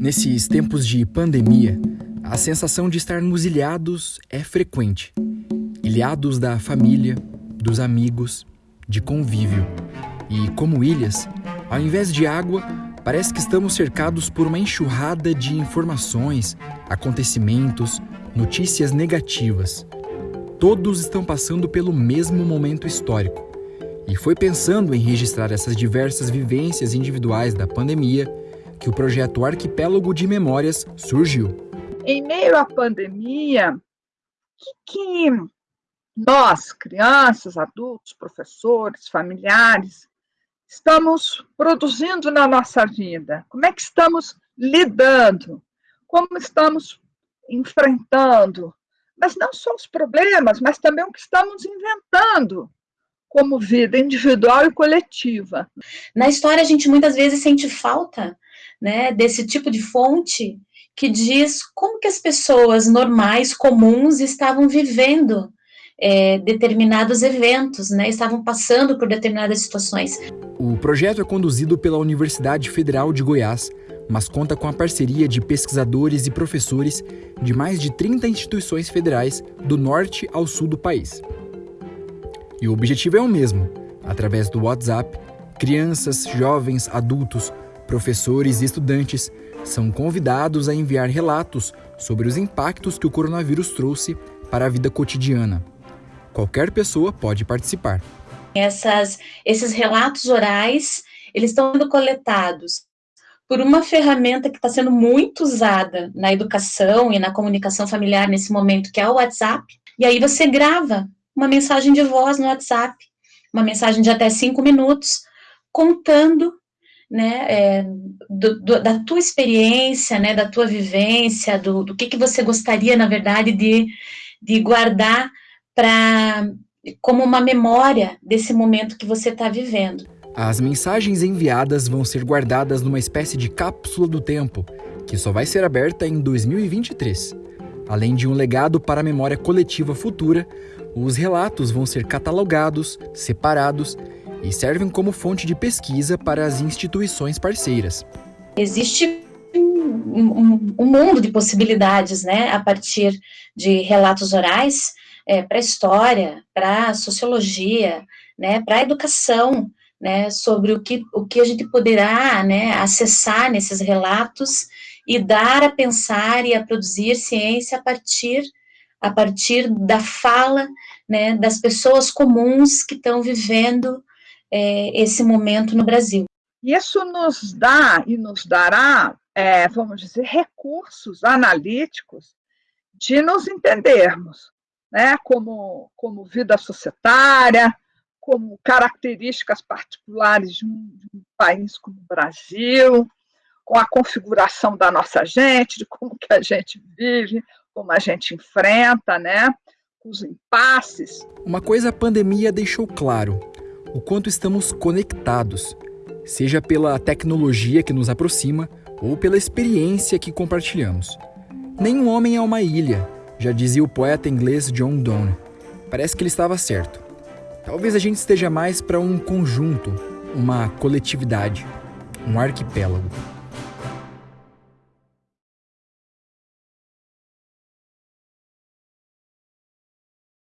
Nesses tempos de pandemia, a sensação de estarmos ilhados é frequente. Ilhados da família, dos amigos, de convívio. E, como ilhas, ao invés de água, parece que estamos cercados por uma enxurrada de informações, acontecimentos, notícias negativas. Todos estão passando pelo mesmo momento histórico. E foi pensando em registrar essas diversas vivências individuais da pandemia que o projeto Arquipélago de Memórias surgiu. Em meio à pandemia, o que, que nós, crianças, adultos, professores, familiares, estamos produzindo na nossa vida? Como é que estamos lidando? Como estamos enfrentando? Mas não só os problemas, mas também o que estamos inventando como vida individual e coletiva. Na história, a gente muitas vezes sente falta né, desse tipo de fonte que diz como que as pessoas normais, comuns, estavam vivendo é, determinados eventos, né, estavam passando por determinadas situações. O projeto é conduzido pela Universidade Federal de Goiás, mas conta com a parceria de pesquisadores e professores de mais de 30 instituições federais do norte ao sul do país. E o objetivo é o mesmo: através do WhatsApp, crianças, jovens, adultos, professores e estudantes são convidados a enviar relatos sobre os impactos que o coronavírus trouxe para a vida cotidiana. Qualquer pessoa pode participar. Essas, esses relatos orais, eles estão sendo coletados por uma ferramenta que está sendo muito usada na educação e na comunicação familiar nesse momento, que é o WhatsApp. E aí você grava uma mensagem de voz no WhatsApp, uma mensagem de até cinco minutos, contando né, é, do, do, da tua experiência, né, da tua vivência, do, do que, que você gostaria, na verdade, de, de guardar para como uma memória desse momento que você está vivendo. As mensagens enviadas vão ser guardadas numa espécie de cápsula do tempo, que só vai ser aberta em 2023. Além de um legado para a memória coletiva futura, os relatos vão ser catalogados, separados e servem como fonte de pesquisa para as instituições parceiras. Existe um, um mundo de possibilidades, né, a partir de relatos orais é, para história, para sociologia, né, para educação, né, sobre o que, o que a gente poderá né, acessar nesses relatos e dar a pensar e a produzir ciência a partir, a partir da fala né, das pessoas comuns que estão vivendo é, esse momento no Brasil. Isso nos dá e nos dará, é, vamos dizer, recursos analíticos de nos entendermos, né, como, como vida societária, como características particulares de um, de um, país como o Brasil, com a configuração da nossa gente, de como que a gente vive, como a gente enfrenta, né, os impasses. Uma coisa a pandemia deixou claro: o quanto estamos conectados, seja pela tecnologia que nos aproxima ou pela experiência que compartilhamos. Nenhum homem é uma ilha, já dizia o poeta inglês John Donne. Parece que ele estava certo. Talvez a gente esteja mais para um conjunto, uma coletividade, um arquipélago.